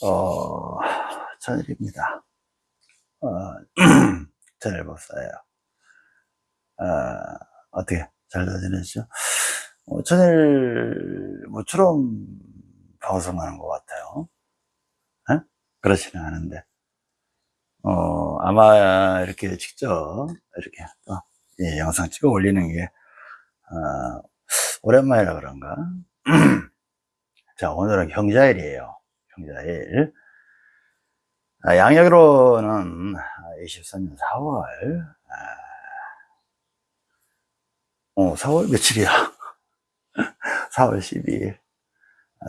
어, 천일입니다. 어, 천일 목사예요. 어, 어떻게 잘 지내시죠? 어, 천일 모처럼 방송하는 것 같아요. 에? 그렇지는 않은데, 어, 아마 이렇게 직접 이렇게 또, 예, 영상 찍어 올리는 게, 어, 오랜만이라 그런가? 자, 오늘은 경자일이에요. 아, 양력으로는 24년 4월, 아, 어, 4월 며칠이야? 4월 12일.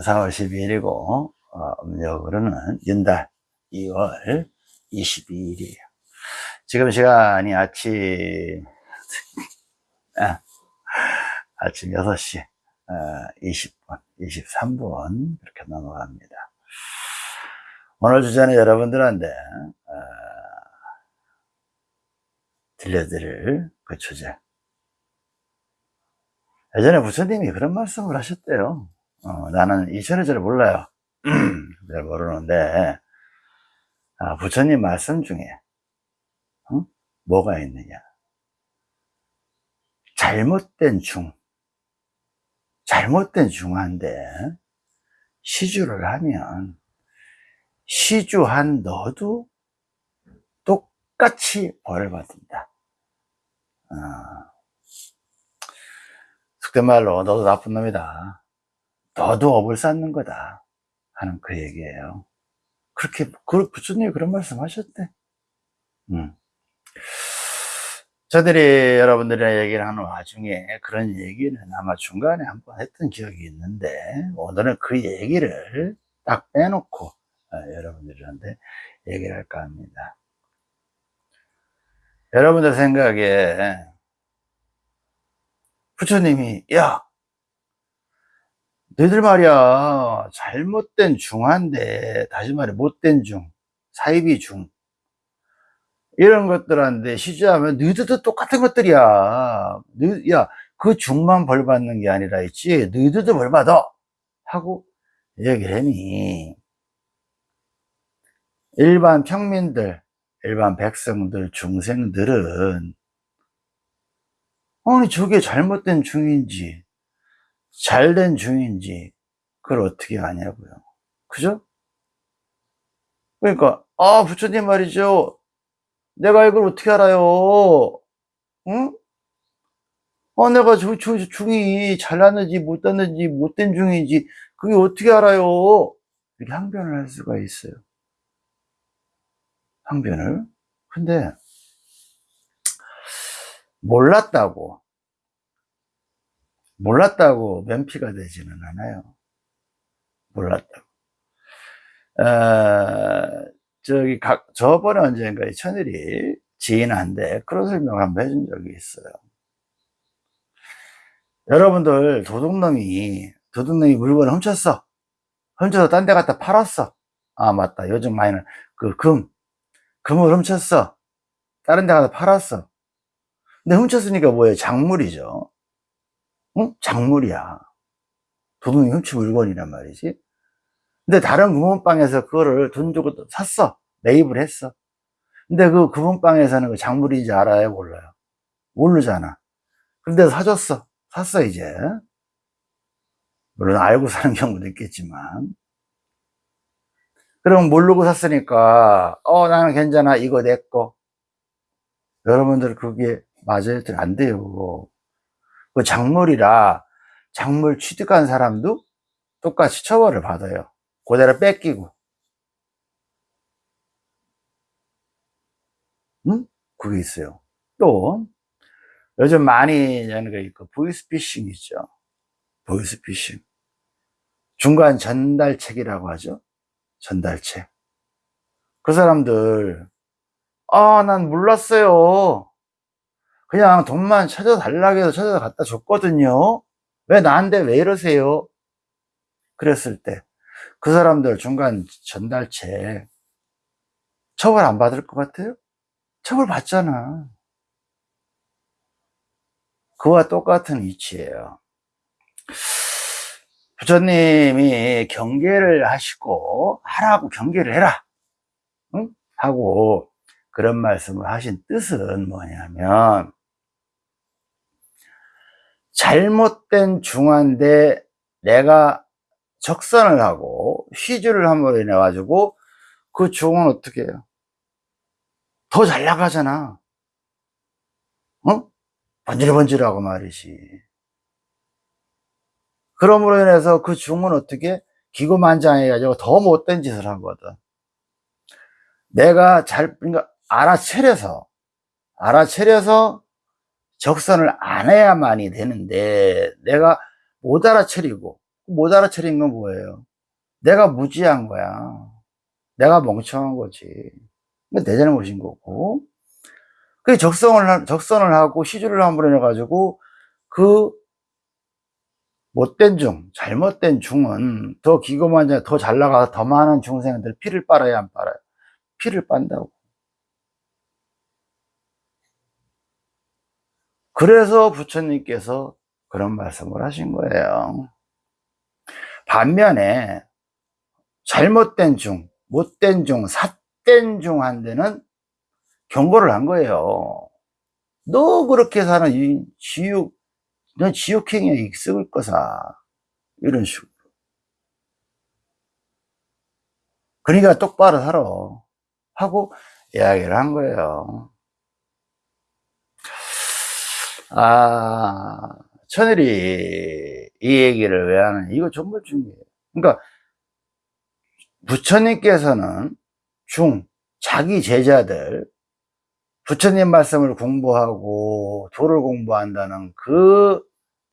4월 12일이고, 어, 음력으로는 연달 2월 22일이에요. 지금 시간이 아침, 아, 아침 6시 어, 20분, 23분 그렇게 넘어갑니다. 오늘 주제는 여러분들한테 어, 들려드릴 그 주제. 예전에 부처님이 그런 말씀을 하셨대요. 어, 나는 이 절을 잘 몰라요. 잘 모르는데 아, 부처님 말씀 중에 어? 뭐가 있느냐? 잘못된 중, 잘못된 중한데 시주를 하면 시주한 너도 똑같이 벌을 받는다. 어. 속된 말로 너도 나쁜 놈이다. 너도 업을 쌓는 거다. 하는 그 얘기예요. 그렇게 그 부처님이 그런 말씀 하셨대. 음. 저들이 여러분들이랑 얘기를 하는 와중에 그런 얘기는 아마 중간에 한 번 했던 기억이 있는데 오늘은 그 얘기를 딱 빼놓고 어, 여러분들한테 얘기를 할까 합니다. 여러분들 생각에 부처님이 야 너희들 말이야 잘못된 중한데 다시 말해 못된 중 사이비 중 이런 것들한테 시주하면 너희들도 똑같은 것들이야. 야, 그 중만 벌 받는 게 아니라 있지. 너희들도 벌 받아. 하고 얘기를 하니, 일반 평민들, 일반 백성들, 중생들은, 아니, 저게 잘못된 중인지, 잘된 중인지, 그걸 어떻게 아냐고요. 그죠? 그러니까, 아, 부처님 말이죠. 내가 이걸 어떻게 알아요? 응? 어, 내가 저, 저, 저 중이 잘났는지 못났는지 못된 중인지 그게 어떻게 알아요? 이렇게 항변을 할 수가 있어요. 항변을. 근데 몰랐다고 몰랐다고 면피가 되지는 않아요. 몰랐다고. 어, 저기 각 저번에 언젠가 천일이 지인한테 그런 설명을 한번 해준 적이 있어요. 여러분들 도둑놈이 도둑놈이 물건을 훔쳤어. 훔쳐서 딴 데 갖다 팔았어. 아 맞다. 요즘 많이는 그 금, 금을 훔쳤어. 다른 데 가서 팔았어. 근데 훔쳤으니까 뭐예요? 작물이죠. 응? 작물이야. 도둑이 훔친 물건이란 말이지. 근데 다른 금은방에서 그거를 돈 주고 샀어. 매입을 했어. 근데 그 금은방에서는 그 작물인지 알아요? 몰라요? 모르잖아. 근데 사줬어. 샀어, 이제. 물론 알고 사는 경우도 있겠지만. 그럼 모르고 샀으니까, 어, 나는 괜찮아. 이거 내 거. 여러분들 그게 맞아요? 안 돼요. 그 작물이라 작물 취득한 사람도 똑같이 처벌을 받아요. 그대로 뺏기고. 응? 그게 있어요. 또, 요즘 많이 하는 거 있고, 보이스피싱 있죠. 보이스피싱. 중간 전달책이라고 하죠. 전달책. 그 사람들, 아, 난 몰랐어요. 그냥 돈만 찾아달라고 해서 찾아서 갖다 줬거든요. 왜 나한테 왜 이러세요? 그랬을 때, 그 사람들 중간 전달책 처벌 안 받을 것 같아요? 처벌 받잖아. 그와 똑같은 이치예요. 부처님이 경계를 하시고 하라고 경계를 해라 응? 하고 그런 말씀을 하신 뜻은 뭐냐면 잘못된 중한데 내가 적선을 하고 휘주를 함으로 인해 가지고 그 중은 어떻게 해요? 더 잘 나가잖아 어? 번질번질하고 말이지 그러므로 인해서 그 중은 어떻게 기고만장해가지고 더 못된 짓을 하거든 내가 잘 그러니까 알아차려서 알아차려서 적선을 안 해야만이 되는데 내가 못 알아차리고 못 알아차린 건 뭐예요? 내가 무지한 거야. 내가 멍청한 거지. 내 잘못인 거고. 그 적성을 적선을 하고 시주를 함으로 해 가지고 그 못된 중, 잘못된 중은 더 기고만장 더 잘 나가서 더 많은 중생들 피를 빨아야 안 빨아요? 피를 빤다고. 그래서 부처님께서 그런 말씀을 하신 거예요. 반면에 잘못된 중, 못된 중, 삿된 중한테는 경고를 한 거예요. 너 그렇게 사는 이 지옥, 너 지옥행위에 익숙을 거사. 이런 식으로. 그러니까 똑바로 살아. 하고 이야기를 한 거예요. 아, 천일이 이 얘기를 왜 하느냐. 이거 정말 중요해요. 그러니까 부처님께서는 중, 자기 제자들, 부처님 말씀을 공부하고 도를 공부한다는 그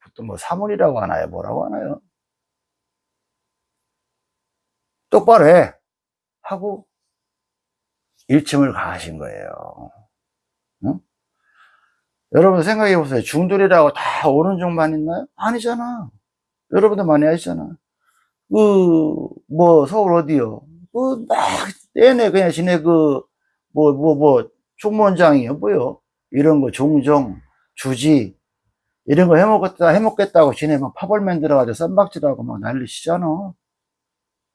보통 뭐 사문이라고 하나요? 뭐라고 하나요? 똑바로 해 하고 일침을 가하신 거예요. 응? 여러분 생각해 보세요. 중돌이라고 다 오른 종만 있나요? 아니잖아. 여러분도 많이 하시잖아. 그, 뭐, 서울 어디요? 그, 막, 내내 그냥 지네 그, 뭐, 뭐, 뭐, 총무원장이요, 뭐요? 이런 거, 종종, 주지, 이런 거 해먹겠다, 해먹겠다고 막 파벌맨 들어가지고 쌈박질하고 막 난리 치잖아.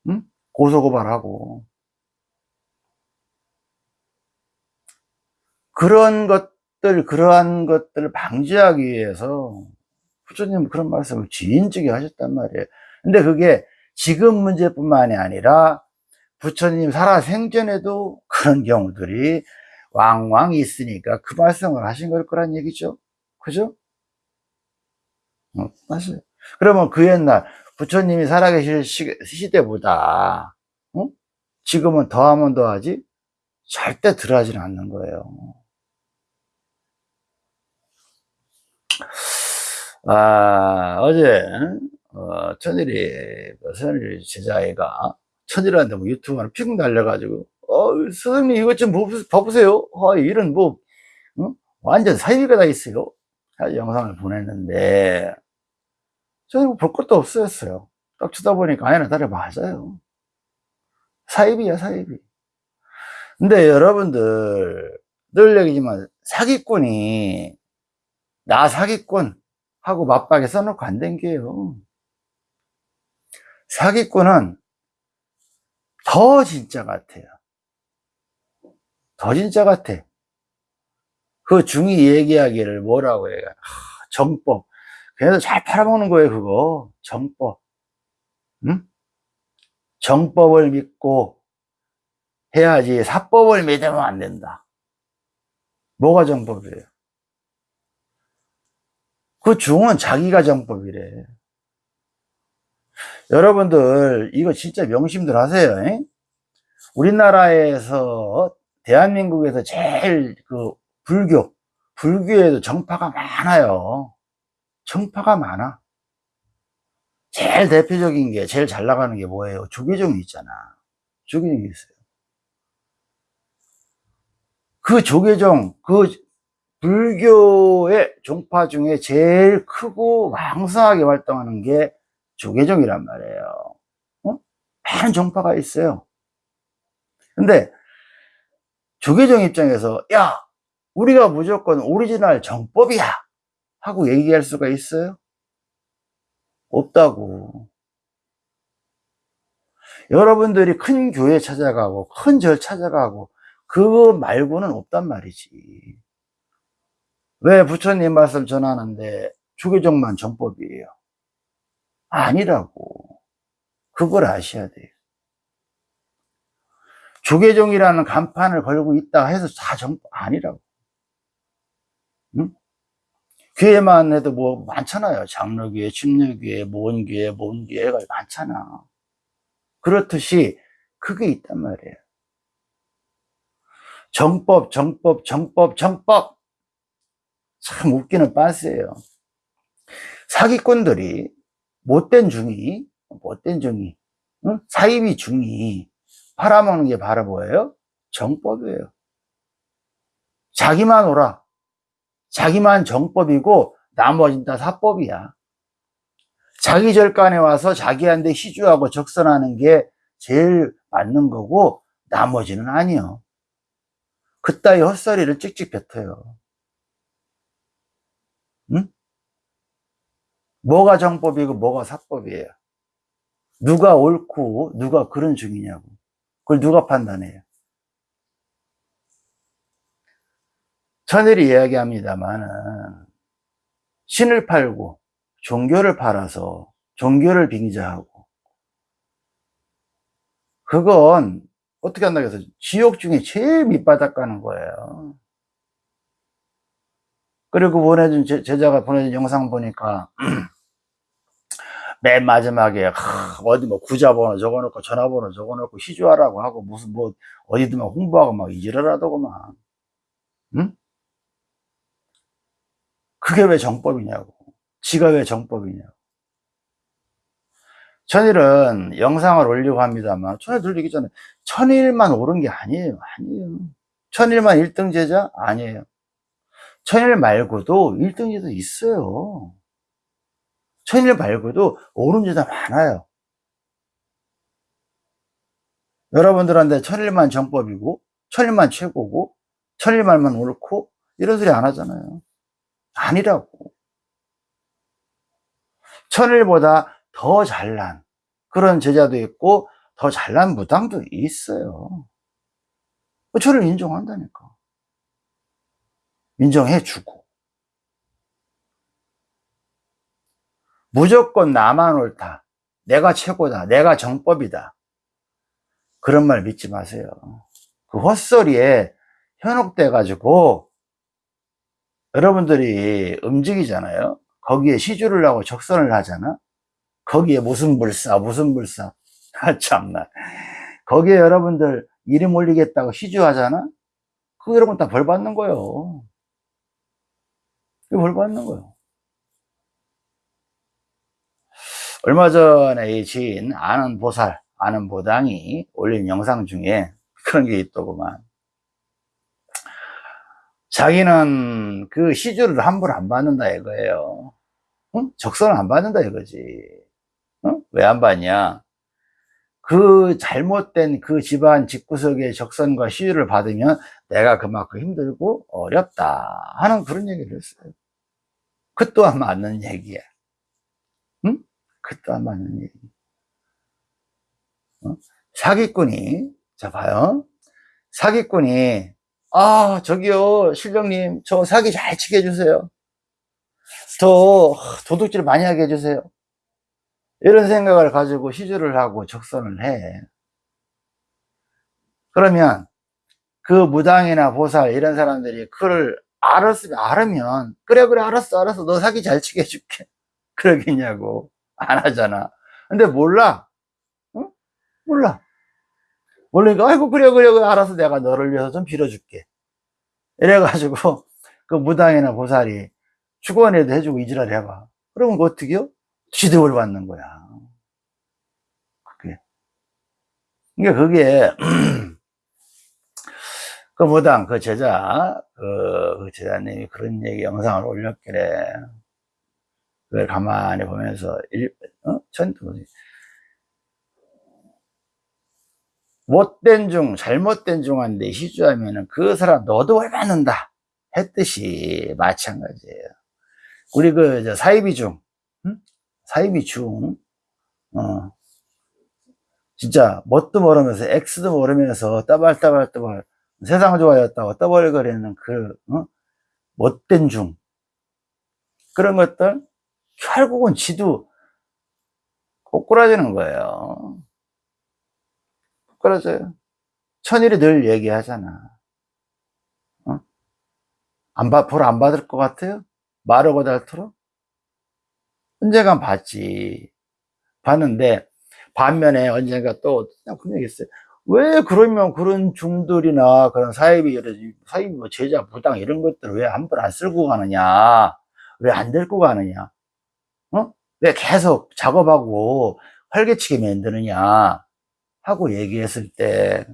응? 고소고발하고. 그런 것들, 그러한 것들을 방지하기 위해서 부처님 그런 말씀을 지인적이 하셨단 말이에요. 근데 그게 지금 문제뿐만이 아니라 부처님 살아 생전에도 그런 경우들이 왕왕 있으니까 그 말씀을 하신 걸 거란 얘기죠. 그죠? 어, 맞아요. 그러면 그 옛날 부처님이 살아계실 시 대보다 어? 지금은 더하면 더하지 절대 덜하지는 않는 거예요. 아, 어제 어, 천일이 천일 제자애가 천일한테 뭐 유튜브 하나 픽 날려가지고 어 선생님 이것 좀 봐보세요. 어, 이런 뭐 어? 완전 사이비가 다 있어요. 영상을 보냈는데. 저는 볼 것도 없었어요. 딱 쳐다보니까 아니나 다리 맞아요. 사이비야 사이비. 근데 여러분들 늘 얘기지만 사기꾼이 나 사기꾼 하고 맞박에 써놓고 안 된게요. 사기꾼은 더 진짜 같아요 더 진짜 같아. 그 중이 얘기하기를 뭐라고 해요? 하, 정법. 그래서 잘 팔아먹는 거예요 그거. 정법. 응? 정법을 믿고 해야지 사법을 믿으면 안 된다. 뭐가 정법이에요? 그 중은 자기가 정법이래. 여러분들 이거 진짜 명심들 하세요 에? 우리나라에서 대한민국에서 제일 그 불교 불교에도 정파가 많아요. 정파가 많아. 제일 대표적인 게 제일 잘 나가는 게 뭐예요? 조계종이 있잖아. 조계종이 있어요. 그 조계종 그 불교의 종파 중에 제일 크고 왕성하게 활동하는 게 조계종이란 말이에요. 어? 많은 종파가 있어요. 근데 조계종 입장에서 야 우리가 무조건 오리지널 정법이야! 하고 얘기할 수가 있어요? 없다고. 여러분들이 큰 교회 찾아가고 큰 절 찾아가고 그거 말고는 없단 말이지. 왜 부처님 말씀 전하는데 주교정만 정법이에요? 아니라고. 그걸 아셔야 돼요 주계종이라는 간판을 걸고 있다 해서 다 정법 아니라고. 응? 교회만 해도 뭐 많잖아요. 장로교회, 침례교회, 모원교회, 모원교회가 많잖아. 그렇듯이 그게 있단 말이에요. 정법, 정법, 정법, 정법! 참 웃기는 빤스예요. 사기꾼들이 못된 중이 못된 중이 응? 사이비 중이 팔아먹는 게 바로 뭐예요? 정법이에요. 자기만 오라. 자기만 정법이고 나머지는 다 사법이야. 자기 절간에 와서 자기한테 시주하고 적선하는 게 제일 맞는 거고 나머지는 아니요. 그따위 헛소리를 찍찍 뱉어요. 응? 뭐가 정법이고 뭐가 사법이에요. 누가 옳고 누가 그런 중이냐고. 그걸 누가 판단해요? 천일이 이야기합니다만은 신을 팔고 종교를 팔아서 종교를 빙자하고 그건 어떻게 한다고 해서 지옥 중에 제일 밑바닥 가는 거예요. 그리고 보내준 제자가 보내준 영상 보니까 맨 마지막에 하, 어디 뭐 구자번호 적어놓고 전화번호 적어놓고 시주하라고 하고 무슨 뭐 어디든 막 홍보하고 막 이지랄하더구만. 응? 그게 왜 정법이냐고. 지가 왜 정법이냐고. 천일은 영상을 올리고 합니다만 천일 들리기 전에 천일만 오른 게 아니에요. 아니에요. 천일만 1등 제자? 아니에요. 천일 말고도 1등 제자 있어요 천일 말고도 옳은 제자 많아요. 여러분들한테 천일만 정법이고 천일만 최고고 천일말만 옳고 이런 소리 안 하잖아요. 아니라고. 천일보다 더 잘난 그런 제자도 있고 더 잘난 무당도 있어요. 저를 인정한다니까. 인정해 주고. 무조건 나만 옳다. 내가 최고다. 내가 정법이다. 그런 말 믿지 마세요. 그 헛소리에 현혹돼 가지고 여러분들이 움직이잖아요. 거기에 시주를 하고 적선을 하잖아. 거기에 무슨 불사, 무슨 불사. 아, 참나. 거기에 여러분들 이름 올리겠다고 시주하잖아. 그 여러분 다 벌 받는 거예요. 벌 받는 거예요. 얼마 전에 이 지인 아는 보살, 아는 보당이 올린 영상 중에 그런 게 있더구만. 자기는 그 시주를 함부로 안 받는다 이거예요. 응? 적선을 안 받는다 이거지. 응? 왜안 받냐? 그 잘못된 그 집안 집구석의 적선과 시주를 받으면 내가 그만큼 힘들고 어렵다 하는 그런 얘기를 했어요. 그 또한 맞는 얘기야. 안 맞는 얘기. 어? 사기꾼이, 자, 봐요. 사기꾼이, 아, 저기요, 실령님, 저 사기 잘 치게 해주세요. 더 도둑질 많이 하게 해주세요. 이런 생각을 가지고 시주를 하고 적선을 해. 그러면 그 무당이나 보살 이런 사람들이 그걸 알았으면 알으면 그래 그래 알았어 알았어 너 사기 잘 치게 해줄게 그러겠냐고 안 하잖아. 근데 몰라. 응? 몰라. 모르니까, 아이고, 그래, 그래. 알아서 내가 너를 위해서 좀 빌어줄게. 이래가지고, 그 무당이나 보살이 축원에도 해주고 이지랄 해봐. 그러면 그 어떻게요? 지도를 받는 거야. 그게. 그러니까 그게, 그 무당, 그 제자, 그, 그 제자님이 그런 얘기 영상을 올렸길래, 그걸 가만히 보면서 일, 어? 전투 못된 중 잘못된 중한데 시주하면은 그 사람 너도 왜 받는다 했듯이 마찬가지예요 우리 그 사이비 중 응? 사이비 중 어. 진짜 뭣도 모르면서 X도 모르면서 따발따발따발 세상 좋아졌다고 떠벌거리는 그 어? 못된 중 그런 것들 결국은 지도 꼬꾸라지는 거예요 꼬꾸라져요 천일이 늘 얘기하잖아 어? 안 받, 볼안 받을 것 같아요? 마르고 닳도록? 언젠간 받지 봤는데 반면에 언젠가 또 그런 얘기 있어요 왜 그러면 그런 중들이나 그런 사이비 사이비 뭐 제자 부당 이런 것들 왜한번안 쓸고 가느냐 왜 안 들고 가느냐 어? 왜 계속 작업하고 활개치게 만드느냐 하고 얘기했을 때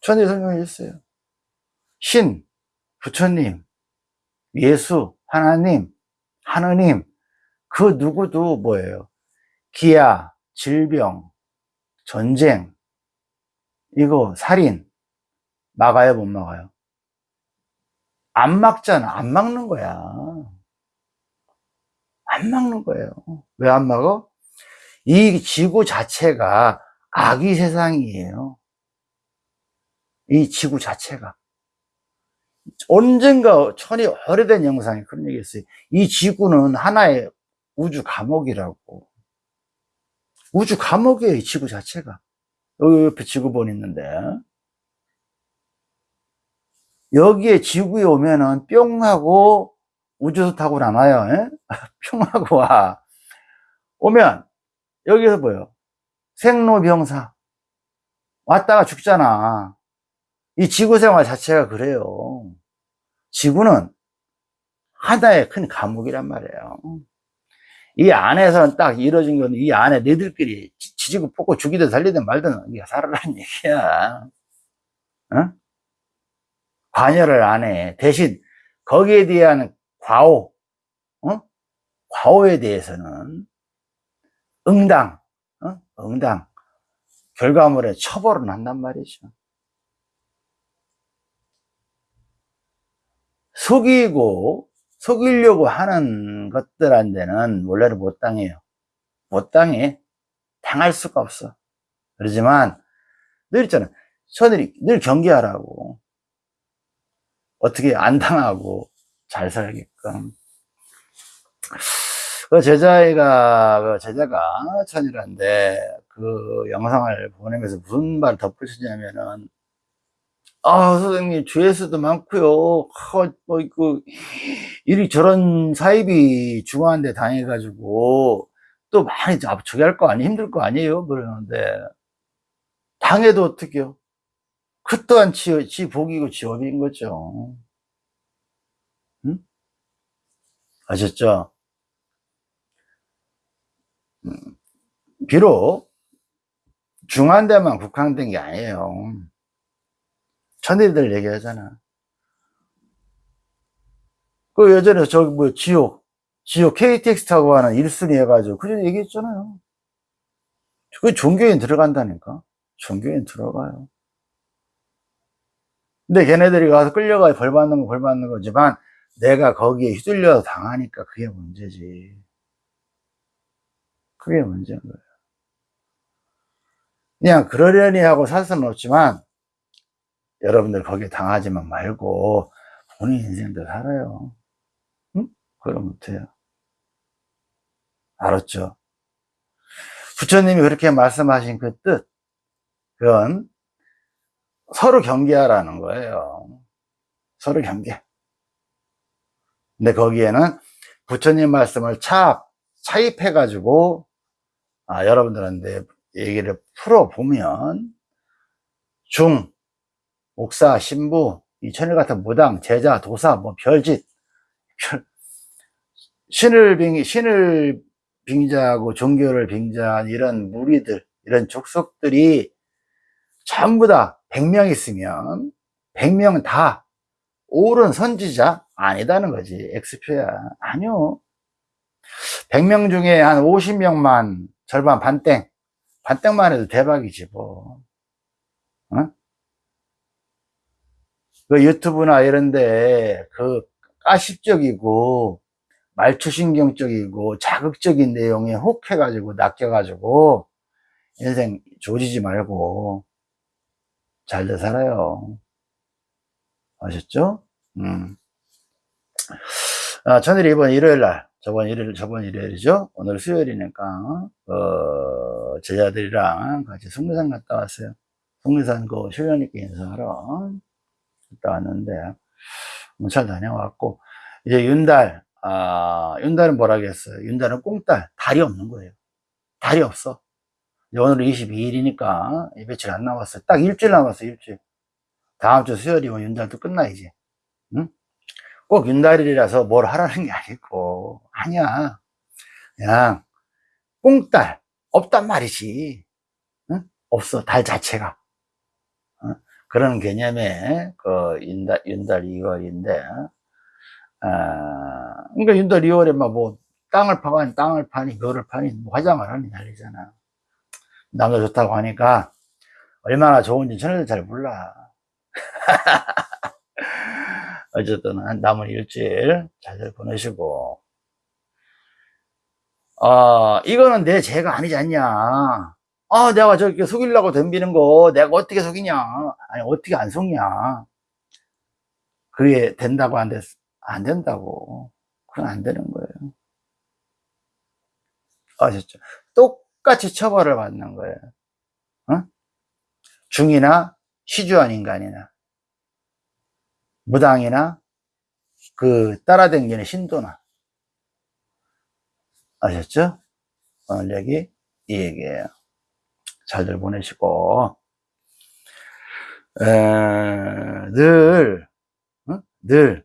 천지 설명했어요. 신 부처님 예수 하나님 하느님 그 누구도 뭐예요? 기아 질병 전쟁 이거 살인 막아요 못 막아요? 안 막잖아. 안 막는 거야 안 막는 거예요 왜 안 막어? 이 지구 자체가 아기 세상이에요 이 지구 자체가 언젠가 천이 오래된 영상에 그런 얘기 했어요 이 지구는 하나의 우주 감옥이라고 우주 감옥이에요, 이 지구 자체가. 여기 옆에 지구본 있는데. 여기에 지구에 오면은 뿅 하고 우주선 타고 나와요. 뿅 하고 와. 오면 여기서 뭐요? 생로병사. 왔다가 죽잖아. 이 지구 생활 자체가 그래요. 지구는 하나의 큰 감옥이란 말이에요. 이 안에서는 딱 이루어진 건 이 안에 너희들끼리 지지고 뽑고 죽이든 살리든 말든 네가 살아라는 얘기야. 어? 관여를 안 해. 대신 거기에 대한 과오, 어? 과오에 대해서는 응당, 어? 응당, 결과물에 처벌은 한단 말이죠. 속이고 속이려고 하는 것들한테는 원래는 못 당해요. 못 당해. 당할 수가 없어. 그러지만 늘 있잖아. 저들이 늘 경계하라고. 어떻게 안 당하고 잘 살게끔. 그 제자애가, 그 제자가 천이란데 그 영상을 보내면서 무슨 말 덧붙이냐면은 아, 선생님, 조회수도 많고요. 아, 뭐, 그, 이리 저런 사입이 중요한데 당해가지고, 또 많이 저기 할 거 아니, 힘들 거 아니에요? 그러는데, 당해도 어떡해요? 그 또한 지, 지 복이고 지업인 거죠. 응? 아셨죠? 음, 비록, 중한 데만 국한된 게 아니에요. 천일들 얘기하잖아. 그 예전에 저기 뭐 지옥, 지옥 KTX 타고 가는 1순위 해가지고 그전 얘기했잖아요. 그 종교인 들어간다니까. 종교인 들어가요. 근데 걔네들이 가서 끌려가 벌 받는 거 벌 받는 거지만 내가 거기에 휘둘려서 당하니까 그게 문제지. 그게 문제인 거예요. 그냥 그러려니 하고 살 수는 없지만 여러분들 거기에 당하지만 말고 본인 인생도 살아요. 응? 그럼 못해요. 알았죠? 부처님이 그렇게 말씀하신 그 뜻, 그건 서로 경계하라는 거예요. 서로 경계. 근데 거기에는 부처님 말씀을 차, 차입해 가지고, 아, 여러분들한테 얘기를 풀어보면, 중, 목사, 신부, 이 천일 같은 무당, 제자, 도사, 뭐 별짓, 신을 빙, 신을 빙자하고 종교를 빙자한 이런 무리들, 이런 족속들이 전부 다 100명 있으면 100명 다 옳은 선지자 아니다는 거지. X표야. 아니요. 100명 중에 한 50명만 절반 반땡. 반땡만 해도 대박이지 뭐. 어? 그 유튜브나 이런데 그 가십적이고 말초신경적이고 자극적인 내용에 혹 해가지고 낚여가지고 인생 조지지 말고 잘들 살아요. 아셨죠? 음. 아, 천일이 이번 일요일 날, 저번 일요일, 저번 일요일이죠? 오늘 수요일이니까, 어, 제자들이랑 같이 속리산 갔다 왔어요. 속리산 그修연님께 인사하러 갔다 왔는데, 뭐잘 다녀왔고, 이제 윤달, 아, 윤달은 뭐라겠어요? 윤달은 꽁달, 달이 없는 거예요. 달이 없어. 이제 오늘 22일이니까, 며칠 안 남았어요. 딱 일주일 남았어요, 일주일. 다음 주 수요일이면 윤달도 끝나, 이제. 응? 꼭 윤달이라서 뭘 하라는 게 아니고, 아니야. 그냥, 꽁달, 없단 말이지. 응? 없어, 달 자체가. 어? 그런 개념의 그 윤달, 윤달 2월인데, 아, 그러니까 윤달 2월에 막 뭐, 땅을 파니, 땅을 파니, 묘를 파니, 뭐 화장을 하니 난리잖아. 남자 좋다고 하니까, 얼마나 좋은지 저는 잘 몰라. 어쨌든 한 남은 일주일 잘들 보내시고. 아 이거는 내 죄가 아니지 않냐? 아 내가 저렇게 속이려고 덤비는 거 내가 어떻게 속이냐? 아니 어떻게 안 속냐? 그게 된다고 안, 됐, 안 된다고. 그건 안 되는 거예요. 아셨죠? 똑같이 처벌을 받는 거예요. 어? 중이나 시주한 인간이나 무당이나 그 따라댕기는 신도나 아셨죠? 오늘 얘기 이 얘기예요. 잘들 보내시고 에, 늘, 어? 늘,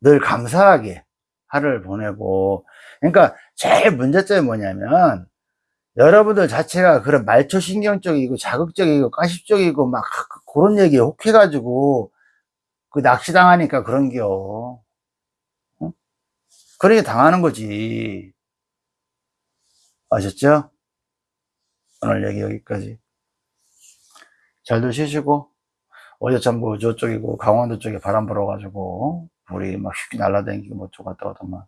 늘 감사하게 하루를 보내고 그러니까 제일 문제점이 뭐냐면 여러분들 자체가 그런 말초신경적이고 자극적이고 가십적이고 막 그런 얘기에 혹해가지고 그 낚시당하니까 그런겨. 어? 그러게 당하는 거지. 아셨죠? 오늘 얘기 여기까지. 잘들 쉬시고, 어제 전부 저쪽이고, 강원도 쪽에 바람 불어가지고, 불이 막 쉽게 날라다니고, 뭐, 저 갔다 가더만.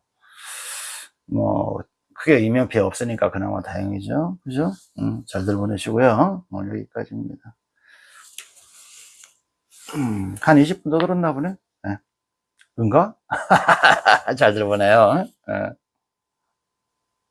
뭐, 크게 이명피해 없으니까 그나마 다행이죠. 그죠? 음, 잘들 보내시고요. 오늘 여기까지입니다. 음, 한 20분 더 들었나 보네. 네. 그런가? 잘 들어보네요. 네.